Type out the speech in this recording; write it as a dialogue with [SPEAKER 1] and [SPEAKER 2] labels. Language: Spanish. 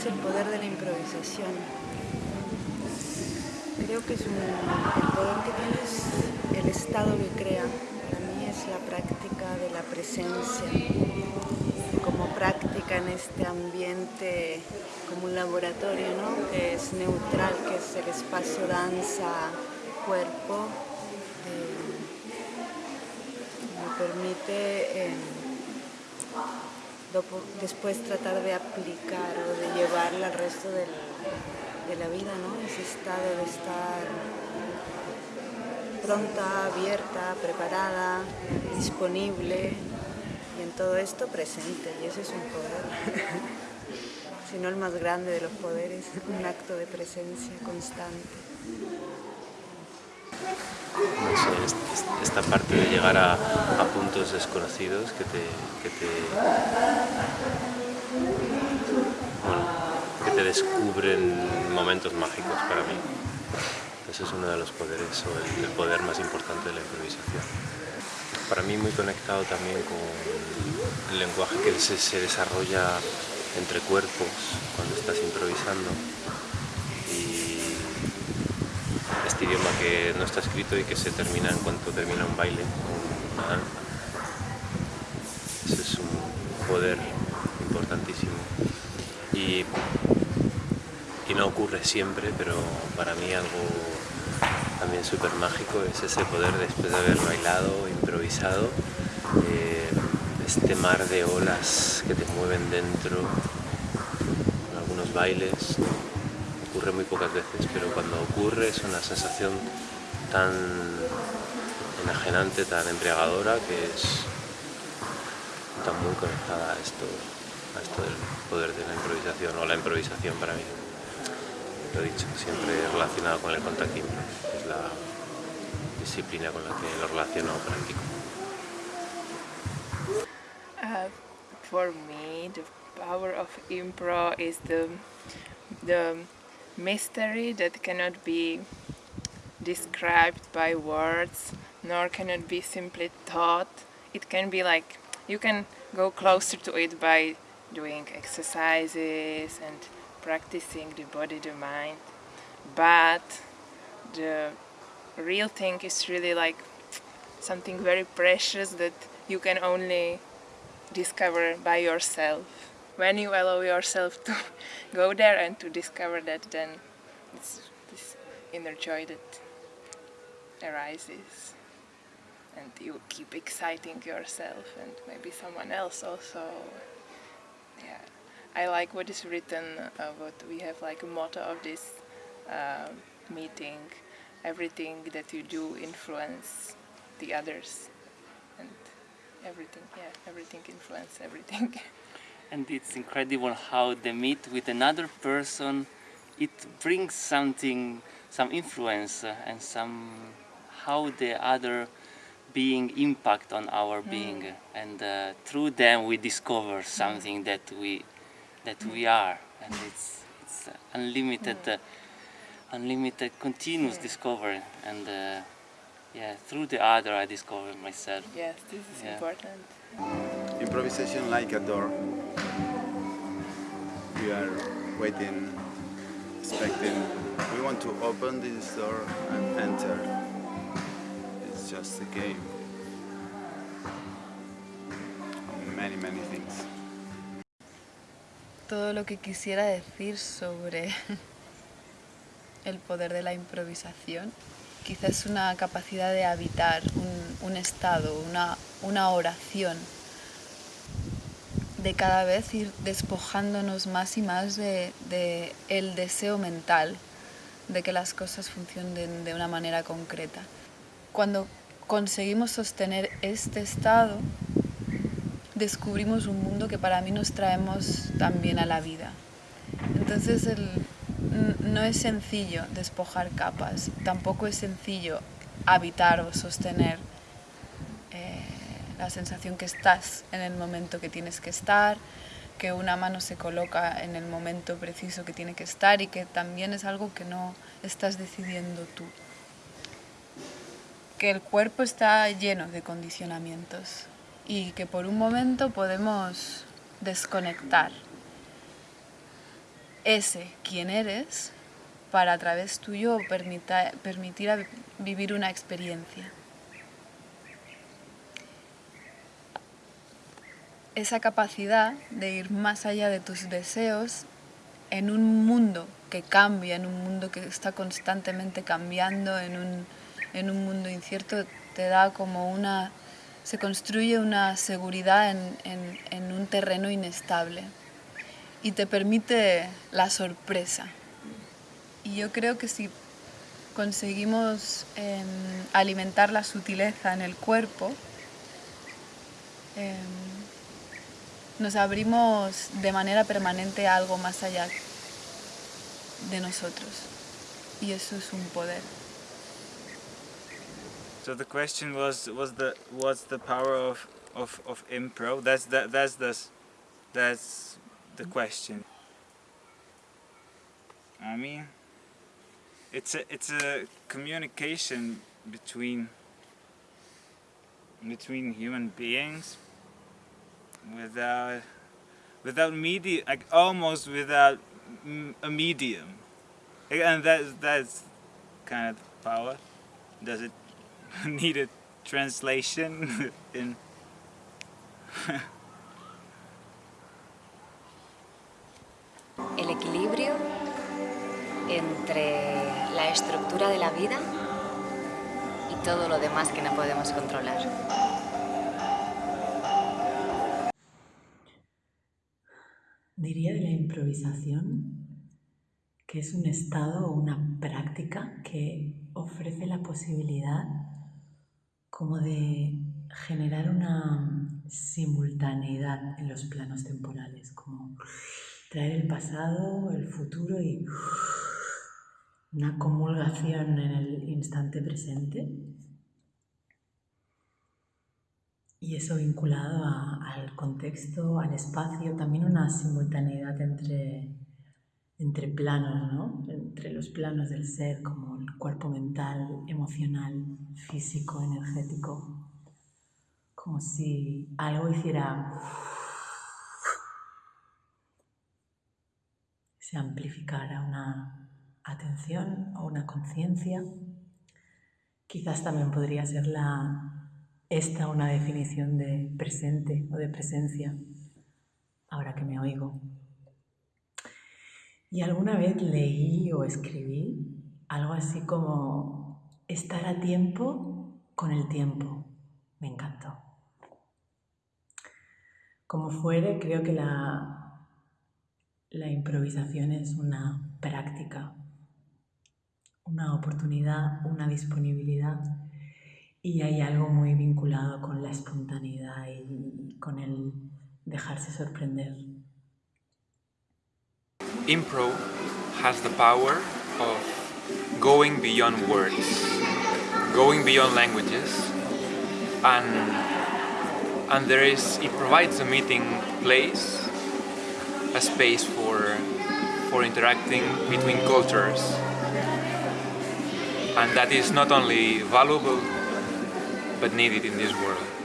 [SPEAKER 1] ¿Cuál es el poder de la improvisación? Creo que es un, el poder que tiene es el estado que crea. Para mí es la práctica de la presencia, como práctica en este ambiente, como un laboratorio, ¿no? que es neutral, que es el espacio danza-cuerpo. me permite... Eh, después tratar de aplicar o de llevarla al resto de la vida, ¿no? Ese estado de estar pronta, abierta, preparada, disponible y en todo esto presente. Y ese es un poder, si no el más grande de los poderes, un acto de presencia constante.
[SPEAKER 2] Esta parte de llegar a, puntos desconocidos que te, que te, que te descubren momentos mágicos para mí. Ese es uno de los poderes, o el, poder más importante de la improvisación. Para mí muy conectado también con el lenguaje que se, desarrolla entre cuerpos cuando estás improvisando idioma que no está escrito y que se termina en cuanto termina un baile Ese es un poder importantísimo. Y, y no ocurre siempre, pero para mí algo también súper mágico es ese poder después de haber bailado, improvisado, eh, este mar de olas que te mueven dentro, en algunos bailes, ocurre muy pocas veces, pero cuando ocurre es una sensación tan enajenante, tan embriagadora, que es tan muy conectada a esto, a esto del poder de la improvisación, o la improvisación para mí. Lo dicho, siempre relacionado con el contactismo, es la disciplina con la que lo relaciono practico.
[SPEAKER 3] Uh, for me, the power of improv is the the mystery that cannot be described by words nor can it be simply taught it can be like you can go closer to it by doing exercises and practicing the body the mind. But the real thing is really like something very precious that you can only discover by yourself. When you allow yourself to go there and to discover that then it's this inner joy that arises. And you keep exciting yourself and maybe someone else also. Yeah I like what is written uh, what we have like a motto of this uh, meeting everything that you do influence the others and everything yeah everything influence everything
[SPEAKER 4] and it's incredible how the meet with another person it brings something some influence uh, and some how the other being impact on our mm. being and uh, through them we discover something mm. that we that we are and it's it's unlimited mm. uh, unlimited continuous yeah. discovery and uh, yeah through the other I discover myself
[SPEAKER 3] yes this is yeah. important
[SPEAKER 5] improvisation like a door we are waiting, expecting. We want to open this door and enter. It's just a game. Many, many things.
[SPEAKER 1] Todo lo que quisiera decir sobre el poder de la improvisación quizás una capacidad de habitar un, estado, una, una oración de cada vez ir despojándonos más y más de, el deseo mental de que las cosas funcionen de una manera concreta. Cuando conseguimos sostener este estado, descubrimos un mundo que para mí nos traemos también a la vida. Entonces no es sencillo despojar capas, tampoco es sencillo habitar o sostener la sensación que estás en el momento que tienes que estar, que una mano se coloca en el momento preciso que tiene que estar y que también es algo que no estás decidiendo tú. Que el cuerpo está lleno de condicionamientos y que por un momento podemos desconectar
[SPEAKER 6] ese quien eres para a través tuyo permita, permitir vivir una experiencia. Esa capacidad de ir más allá de tus deseos en un mundo que cambia, en un mundo que está constantemente cambiando, en un, en un mundo incierto, te da como una... se construye una seguridad en, en, un terreno inestable y te permite la sorpresa. Y yo creo que si conseguimos eh, alimentar la sutileza en el cuerpo, eh, nos abrimos de manera permanente a algo más allá de nosotros. Y eso es un poder.
[SPEAKER 7] So the question was was the what's the power of of of impro? That's that that's the that's the question. I mean, it's a it's a communication between between human beings without without media like almost without a medium and that that's kind of power does it need a translation in
[SPEAKER 8] el equilibrio entre la estructura de la vida y todo lo demás que no podemos controlar.
[SPEAKER 9] Diría de la improvisación que es un estado o una práctica que ofrece la posibilidad como de generar una simultaneidad en los planos temporales, como traer el pasado, el futuro y una comulgación en el instante presente. Y eso vinculado al contexto, al espacio, también una simultaneidad entre, entre planos, ¿no? entre los planos del ser, como el cuerpo mental, emocional, físico, energético, como si algo hiciera se amplificara una atención o una conciencia. Quizás también podría ser la, esta una definición de presente o de presencia, ahora que me oigo. Y alguna vez leí o escribí algo así como estar a tiempo con el tiempo. Me encantó. Como fuere, creo que la, la improvisación es una práctica una oportunidad, una disponibilidad y hay algo muy vinculado con la espontaneidad y con el dejarse sorprender.
[SPEAKER 10] Impro has the power of going beyond words, going beyond languages and and there is it provides a meeting place, a space for for interacting between cultures and that is not only valuable but needed in this world.